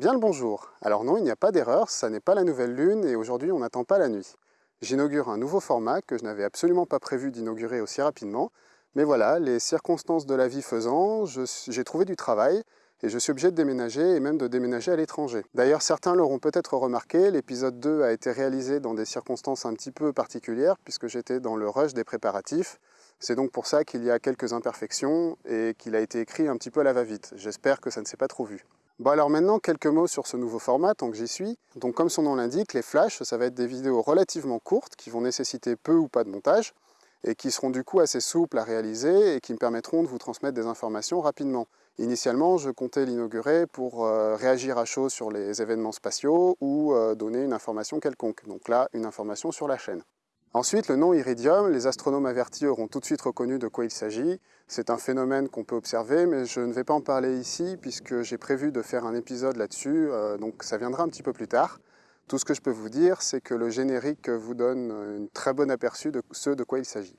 Bien le bonjour. Alors non, il n'y a pas d'erreur, ça n'est pas la nouvelle lune et aujourd'hui on n'attend pas la nuit. J'inaugure un nouveau format que je n'avais absolument pas prévu d'inaugurer aussi rapidement, mais voilà, les circonstances de la vie faisant, j'ai trouvé du travail et je suis obligé de déménager et même de déménager à l'étranger. D'ailleurs, certains l'auront peut-être remarqué, l'épisode 2 a été réalisé dans des circonstances un petit peu particulières puisque j'étais dans le rush des préparatifs. C'est donc pour ça qu'il y a quelques imperfections et qu'il a été écrit un petit peu à la va-vite. J'espère que ça ne s'est pas trop vu. Bon alors maintenant, quelques mots sur ce nouveau format, tant que j'y suis. Donc comme son nom l'indique, les flashs, ça va être des vidéos relativement courtes qui vont nécessiter peu ou pas de montage et qui seront du coup assez souples à réaliser et qui me permettront de vous transmettre des informations rapidement. Initialement, je comptais l'inaugurer pour euh, réagir à chaud sur les événements spatiaux ou euh, donner une information quelconque. Donc là, une information sur la chaîne. Ensuite, le nom iridium, les astronomes avertis auront tout de suite reconnu de quoi il s'agit. C'est un phénomène qu'on peut observer, mais je ne vais pas en parler ici puisque j'ai prévu de faire un épisode là-dessus, euh, donc ça viendra un petit peu plus tard. Tout ce que je peux vous dire, c'est que le générique vous donne un très bon aperçu de ce de quoi il s'agit.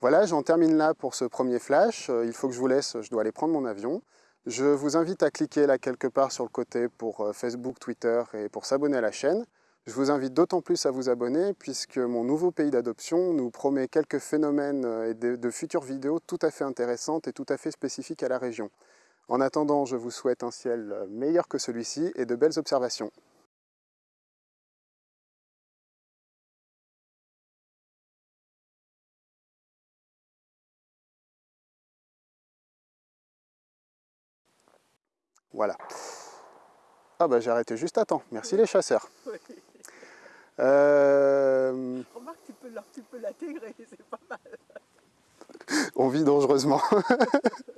Voilà, j'en termine là pour ce premier flash. Euh, il faut que je vous laisse, je dois aller prendre mon avion. Je vous invite à cliquer là quelque part sur le côté pour euh, Facebook, Twitter et pour s'abonner à la chaîne. Je vous invite d'autant plus à vous abonner puisque mon nouveau pays d'adoption nous promet quelques phénomènes euh, et de, futures vidéos tout à fait intéressantes et tout à fait spécifiques à la région. En attendant, je vous souhaite un ciel euh, meilleur que celui-ci et de belles observations. Voilà. Ah bah j'ai arrêté juste à temps. Merci les chasseurs. Euh... Remarque, tu peux l'intégrer, c'est pas mal. On vit dangereusement.